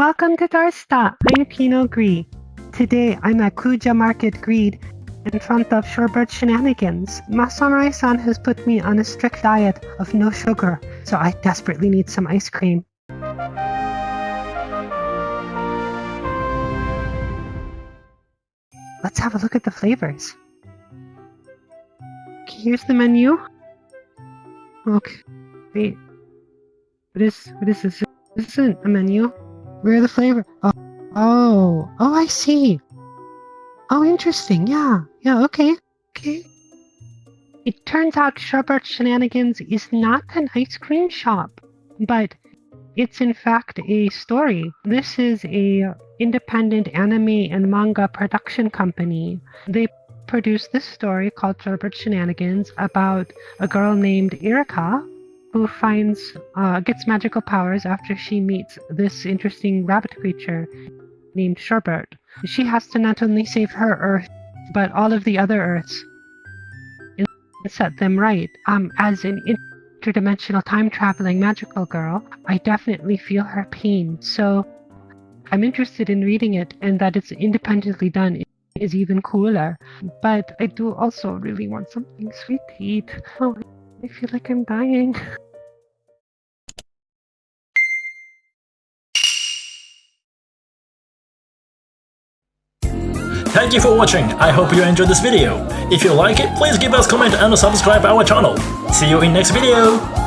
Welcome to Darsta. I'm Pinot Gris. Today I'm at Kuja Market Greed in front of Shorebird Shenanigans. My samurai-san has put me on a strict diet of no sugar, so I desperately need some ice cream. Let's have a look at the flavors. Okay, here's the menu. Okay, wait. What is, what is this? This isn't a menu. Where the flavor? Oh, oh, oh, I see. Oh, interesting. Yeah, yeah, okay, okay. It turns out Shorebird Shenanigans is not an ice cream shop, but it's in fact a story. This is a independent anime and manga production company. They produced this story called Shorebird Shenanigans about a girl named Erika who finds uh, gets magical powers after she meets this interesting rabbit creature named Shorebird. She has to not only save her Earth, but all of the other Earths and set them right. Um, as an interdimensional time traveling magical girl, I definitely feel her pain. So I'm interested in reading it, and that it's independently done is even cooler. But I do also really want something sweet to eat. Oh, I feel like I'm dying. Thank you for watching, I hope you enjoyed this video. If you like it, please give us comment and subscribe our channel. See you in next video!